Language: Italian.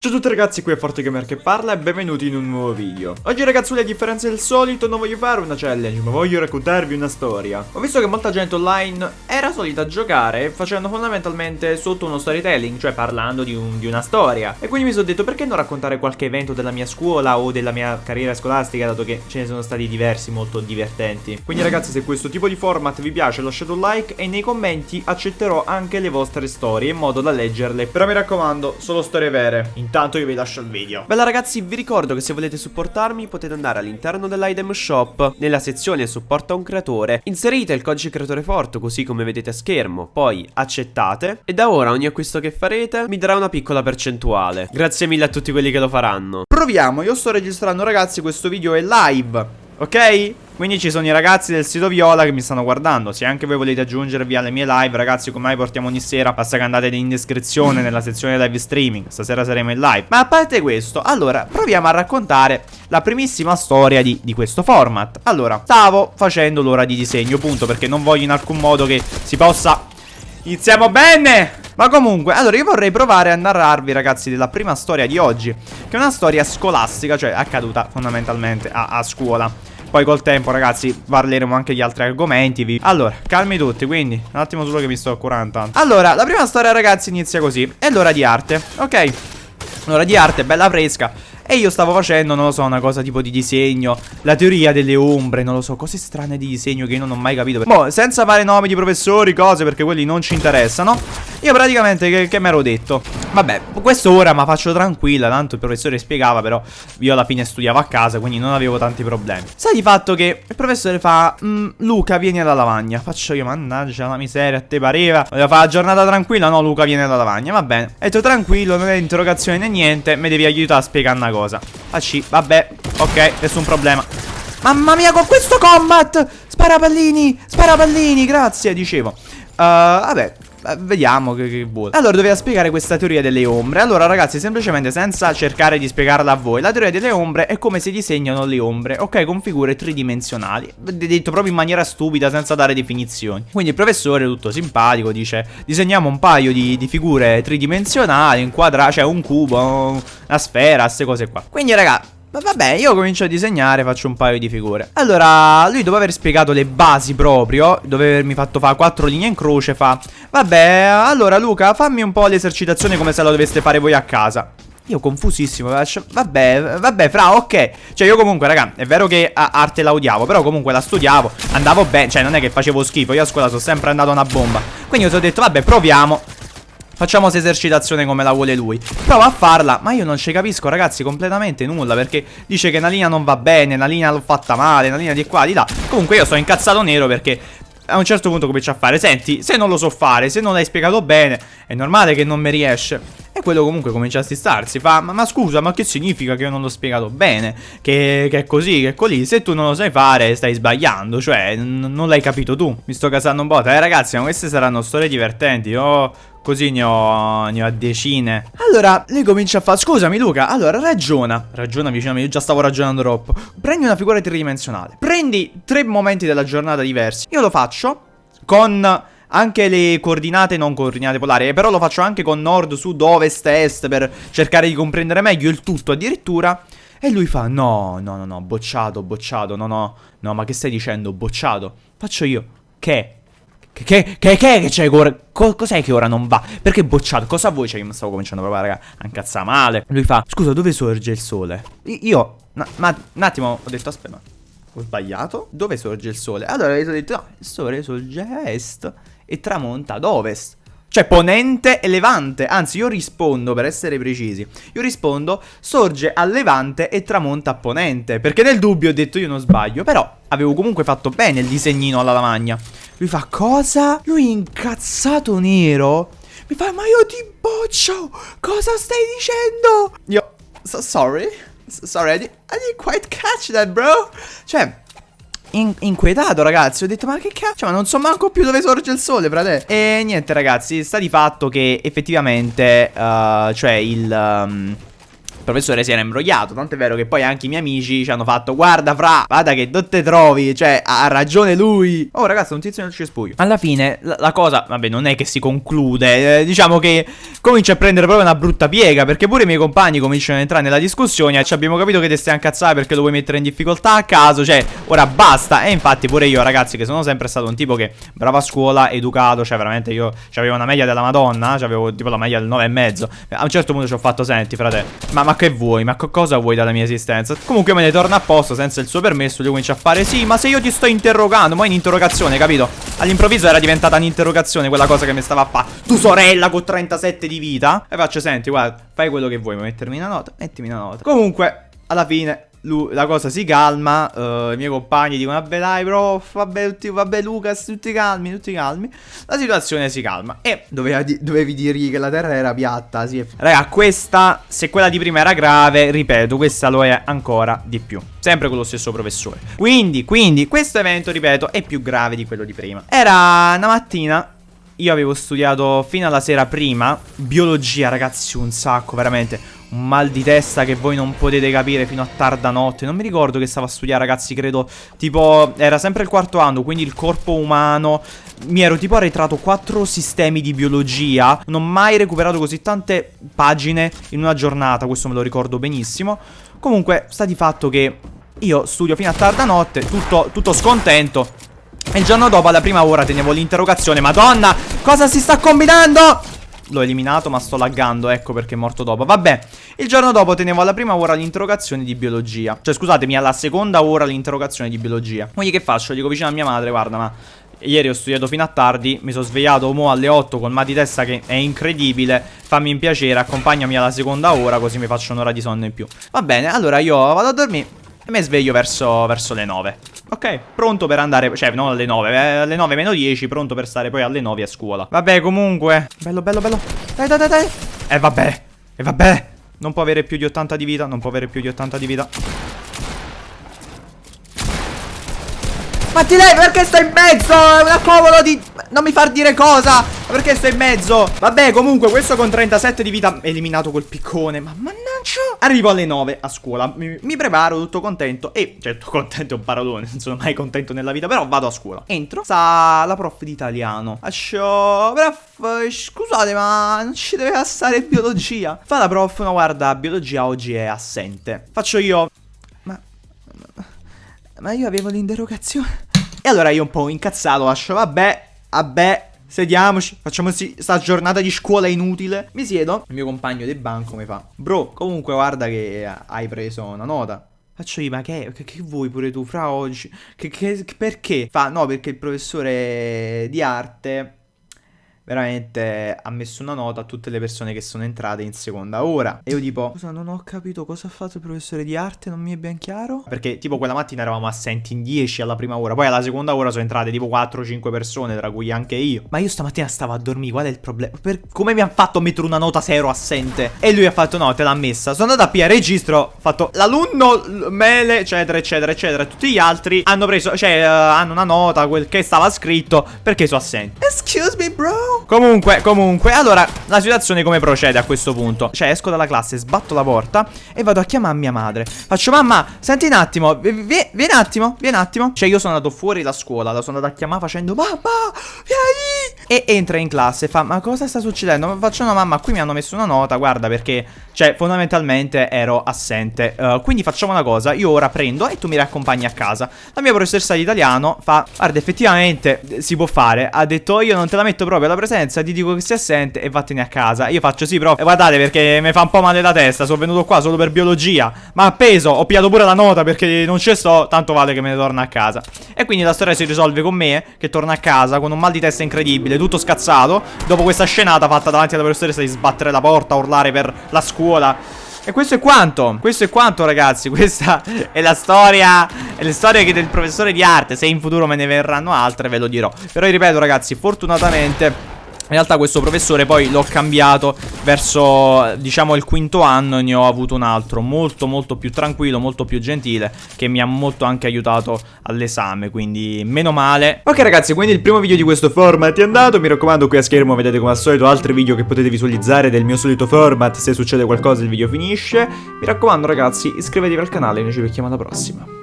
Ciao a tutti ragazzi, qui è ForteGamer che parla e benvenuti in un nuovo video. Oggi ragazzi, a differenza del solito, non voglio fare una challenge, ma voglio raccontarvi una storia. Ho visto che molta gente online era solita giocare facendo fondamentalmente sotto uno storytelling Cioè parlando di, un, di una storia. E quindi mi sono detto perché non raccontare qualche evento della mia scuola o della mia carriera scolastica Dato che ce ne sono stati diversi molto divertenti? Quindi ragazzi, se questo tipo di format vi piace lasciate un like E nei commenti accetterò anche le vostre storie in modo da leggerle. Però mi raccomando, solo storie vere Intanto io vi lascio il video. Bella ragazzi vi ricordo che se volete supportarmi potete andare all'interno dell'item shop. Nella sezione supporta un creatore. Inserite il codice creatore forte così come vedete a schermo Poi accettate. E da ora ogni acquisto che farete mi darà una piccola percentuale. Grazie mille a tutti quelli che lo faranno. Proviamo, io sto registrando ragazzi questo video è live Ok? Quindi ci sono i ragazzi del sito Viola che mi stanno guardando. Se anche voi volete aggiungervi alle mie live Ragazzi come mai portiamo ogni sera Basta che andate in descrizione nella sezione live streaming. Stasera saremo in live. Ma a parte questo Allora proviamo a raccontare la primissima storia di, di questo format. Allora stavo facendo l'ora di disegno Punto perché non voglio in alcun modo che si possa Iniziamo bene! Ma comunque, allora io vorrei provare a narrarvi ragazzi della prima storia di oggi Che è una storia scolastica, cioè accaduta fondamentalmente a, a scuola poi col tempo ragazzi parleremo anche di altri argomenti Allora calmi tutti quindi Un attimo solo che mi sto curando tanto. Allora la prima storia ragazzi inizia così. È l'ora di arte Ok? L'ora di arte bella fresca. E io stavo facendo, non lo so, una cosa tipo di disegno. La teoria delle ombre, non lo so, cose strane di disegno che io non ho mai capito. Boh, senza fare nomi di professori, cose, perché quelli non ci interessano Io praticamente, che, che mi ero detto? Vabbè, questo ora ma faccio tranquilla, tanto il professore spiegava Però io alla fine studiavo a casa, quindi non avevo tanti problemi. Sai di fatto che il professore fa mm, Luca, vieni alla lavagna. Faccio io, mannaggia la miseria, a te pareva. Volevo fare la giornata tranquilla, no Luca, vieni alla lavagna. Va bene, ho detto tranquillo, non è interrogazione né niente Mi devi aiutare a spiegare una cosa. AC, vabbè Ok, nessun problema. Mamma mia, con questo combat! Spara pallini, spara pallini, grazie, dicevo uh, Vabbè Vediamo che, che vuole. Allora doveva spiegare questa teoria delle ombre. Allora ragazzi semplicemente senza cercare di spiegarla a voi La teoria delle ombre è come si disegnano le ombre Ok con figure tridimensionali. Detto proprio in maniera stupida senza dare definizioni. Quindi il professore tutto simpatico dice Disegniamo un paio di, di figure tridimensionali Inquadrate, cioè un cubo, una sfera, queste cose qua. Quindi raga ma vabbè, io comincio a disegnare, faccio un paio di figure. Allora, lui dopo aver spiegato le basi proprio, dopo avermi fatto fare quattro linee in croce, fa... Vabbè, allora Luca, fammi un po' l'esercitazione come se la doveste fare voi a casa. Io confusissimo, vabbè, vabbè, fra, ok Cioè io comunque, raga, è vero che arte la odiavo Però comunque la studiavo, andavo bene Cioè non è che facevo schifo, io a scuola sono sempre andato una bomba Quindi ti ho detto, vabbè, proviamo Facciamo questa esercitazione come la vuole lui. Prova a farla Ma io non ci capisco ragazzi completamente nulla Perché dice che una linea non va bene Una linea l'ho fatta male Una linea di qua di là. Comunque io sto incazzato nero perché a un certo punto comincia a fare Senti, se non lo so fare, se non l'hai spiegato bene È normale che non mi riesce E quello comunque comincia a stistarsi Fa, ma, ma, scusa, ma che significa che io non l'ho spiegato bene? Che, che, è così, che è così? Se tu non lo sai fare, stai sbagliando Cioè, non l'hai capito tu. Mi sto casando un po' Eh ragazzi, ma queste saranno storie divertenti. Io Così ne ho, ne ho decine. Allora, lei comincia a fare Scusami Luca, allora ragiona. Ragiona vicino io già stavo ragionando troppo. Prendi una figura tridimensionale. Prendi tre momenti della giornata diversi. Io lo faccio con anche le coordinate non coordinate polari Però lo faccio anche con nord, sud, ovest, est Per cercare di comprendere meglio il tutto addirittura E lui fa no, no, no, no, bocciato, bocciato No, no, no, ma che stai dicendo, bocciato Faccio io, che? Che, che, che, che c'è ora? Co cos'è che ora non va? Perché bocciato? Cosa vuoi? Cioè, io mi stavo cominciando proprio, raga, a incazzare male. Lui fa, scusa, dove sorge il sole? Io, ma, un attimo, ho detto, aspetta, ho sbagliato? Dove sorge il sole? Allora, ho detto, no, il sole sorge a est e tramonta ad ovest. Cioè ponente e levante Anzi io rispondo per essere precisi Io rispondo sorge a levante e tramonta a ponente Perché nel dubbio ho detto io non sbaglio Però avevo comunque fatto bene il disegnino alla lavagna Lui fa cosa? Lui incazzato nero Mi fa ma io ti boccio Cosa stai dicendo? Io so, sorry Sorry I, didn't quite catch that bro. Cioè in inquietato ragazzi. Ho detto ma che cazzo? Ma non so manco più dove sorge il sole frate. E niente ragazzi Sta di fatto che effettivamente uh, Cioè il um, professore si era imbrogliato. Tanto è vero che poi anche i miei amici ci hanno fatto: Guarda, fra, guarda che non te trovi. Cioè, ha ragione lui. Oh, ragazzi, un tizio nel cespuglio. Alla fine, la, la cosa, vabbè, non è che si conclude. Eh, diciamo che comincia a prendere proprio una brutta piega. Perché pure i miei compagni cominciano ad entrare nella discussione. Ci abbiamo capito che te stai incazzare perché lo vuoi mettere in difficoltà a caso. Cioè, ora basta. E infatti, pure io, ragazzi, che sono sempre stato un tipo che bravo a scuola, educato. Cioè, veramente io avevo una media della Madonna. Avevo tipo la media del 9,5. A un certo punto ci ho fatto, senti, frate, ma, ma che vuoi? Ma cosa vuoi dalla mia esistenza? Comunque me ne torna a posto senza il suo permesso. Lui comincia a fare, sì, ma se io ti sto interrogando, ma è un'interrogazione, capito? All'improvviso era diventata un'interrogazione quella cosa che mi stava a fare. Tu sorella con 37 di vita. E faccio, senti, guarda, fai quello che vuoi, ma mettermi una nota, mettimi una nota. Comunque, alla fine lui, la cosa si calma, uh, i miei compagni dicono vabbè dai prof, vabbè, tutti, vabbè Lucas, tutti calmi, tutti calmi. La situazione si calma e doveva di dovevi dirgli che la terra era piatta, sì. Raga, questa, se quella di prima era grave, ripeto, questa lo è ancora di più. Sempre con lo stesso professore. Quindi, quindi, questo evento, ripeto, è più grave di quello di prima. Era una mattina io avevo studiato fino alla sera prima Biologia ragazzi un sacco veramente. Un mal di testa che voi non potete capire fino a tarda notte. Non mi ricordo che stavo a studiare ragazzi credo Tipo era sempre il quarto anno quindi il corpo umano. Mi ero tipo arretrato quattro sistemi di biologia. Non ho mai recuperato così tante pagine in una giornata Questo me lo ricordo benissimo. Comunque sta di fatto che io studio fino a tarda notte Tutto, tutto scontento e il giorno dopo, alla prima ora, tenevo l'interrogazione. Madonna, cosa si sta combinando? L'ho eliminato ma sto laggando, ecco perché è morto dopo Vabbè, il giorno dopo tenevo alla prima ora l'interrogazione di biologia Cioè scusatemi, alla seconda ora l'interrogazione di biologia Quindi che faccio? Dico vicino a mia madre, guarda ma Ieri ho studiato fino a tardi, mi sono svegliato mo alle 8 con mal di testa che è incredibile Fammi un piacere, accompagnami alla seconda ora così mi faccio un'ora di sonno in più Va bene, allora io vado a dormire e mi sveglio verso, verso le 9 Ok, pronto per andare, cioè non alle 9, eh, alle 9 meno 10, pronto per stare poi alle 9 a scuola. Vabbè comunque, bello bello bello. Dai dai dai dai. E eh, vabbè, e vabbè. Non può avere più di 80 di vita, non può avere più di 80 di vita. Matti lei perché sta in mezzo? È una cavolo di... Non mi far dire cosa. Perché sta in mezzo? Vabbè comunque questo con 37 di vita Eliminato col piccone. Ma mannaggia Arrivo alle 9 a scuola. Mi, mi, preparo tutto contento. E certo contento è un parolone Non sono mai contento nella vita Però vado a scuola. Entro Sta la prof di italiano. Ascio Prof Scusate ma Non ci deve stare biologia. Fa la prof No guarda Biologia oggi è assente Faccio io. Ma Ma io avevo l'interrogazione. E allora io un po' incazzato lascio Vabbè Vabbè Sediamoci, facciamo sta giornata di scuola inutile. Mi siedo, il mio compagno di banco mi fa, bro, comunque guarda che hai preso una nota. Faccio io, ma che, che, che vuoi pure tu fra oggi? Che, che, perché? Fa, no, perché il professore di arte veramente ha messo una nota a tutte le persone che sono entrate in seconda ora. E io tipo, scusa, non ho capito cosa ha fatto il professore di arte, non mi è ben chiaro. Perché tipo quella mattina eravamo assenti in 10 alla prima ora, poi alla seconda ora sono entrate tipo 4-5 persone, tra cui anche io. Ma io stamattina stavo a dormire, qual è il problema? Per... Come mi ha fatto mettere una nota se ero assente? E lui ha fatto no, te l'ha messa. Sono andato a PA registro, ho fatto l'alunno, mele, eccetera, eccetera, eccetera. Tutti gli altri hanno preso, cioè, uh, hanno una nota, quel che stava scritto, perché sono assenti. Excuse me, bro. Comunque, comunque, allora, la situazione come procede a questo punto? Cioè, esco dalla classe, sbatto la porta e vado a chiamare mia madre. Faccio, mamma, senti un attimo, vieni un attimo, vieni un attimo. Cioè, io sono andato fuori da scuola, la sono andato a chiamare facendo, mamma, vieni. E entra in classe e fa, ma cosa sta succedendo? Faccio, no, mamma, qui mi hanno messo una nota, guarda, perché, cioè, fondamentalmente ero assente. Uh, quindi facciamo una cosa, io ora prendo e tu mi riaccompagni a casa. La mia professoressa di italiano fa, guarda, effettivamente si può fare. Ha detto, io non te la metto proprio alla presenza, ti dico che sei assente e vattene a casa. Io faccio, sì, prof, guardate, perché mi fa un po' male la testa, sono venuto qua solo per biologia. Ma appeso, ho pigliato pure la nota perché non ci sto, tanto vale che me ne torno a casa. E quindi la storia si risolve con me, che torna a casa con un mal di testa incredibile tutto scazzato. Dopo questa scenata fatta davanti alla professoressa di sbattere la porta, urlare per la scuola. E questo è quanto Questo è quanto ragazzi. Questa è la storia È la storia del professore di arte. Se in futuro me ne verranno altre ve lo dirò. Però ripeto ragazzi Fortunatamente In realtà questo professore poi l'ho cambiato verso, diciamo, il quinto anno e ne ho avuto un altro molto molto più tranquillo, molto più gentile, che mi ha molto anche aiutato all'esame, quindi meno male. Ok ragazzi, quindi il primo video di questo format è andato, mi raccomando qui a schermo vedete come al solito altri video che potete visualizzare del mio solito format, se succede qualcosa il video finisce. Mi raccomando ragazzi, iscrivetevi al canale e noi ci vediamo alla prossima.